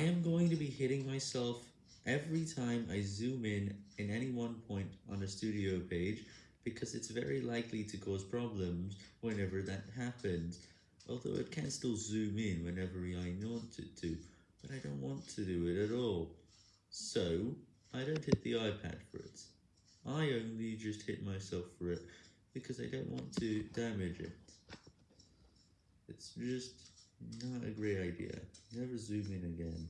I am going to be hitting myself every time I zoom in in any one point on a studio page because it's very likely to cause problems whenever that happens, although it can still zoom in whenever I want it to, but I don't want to do it at all. So, I don't hit the iPad for it. I only just hit myself for it because I don't want to damage it. It's just not a great idea. Never zoom in again.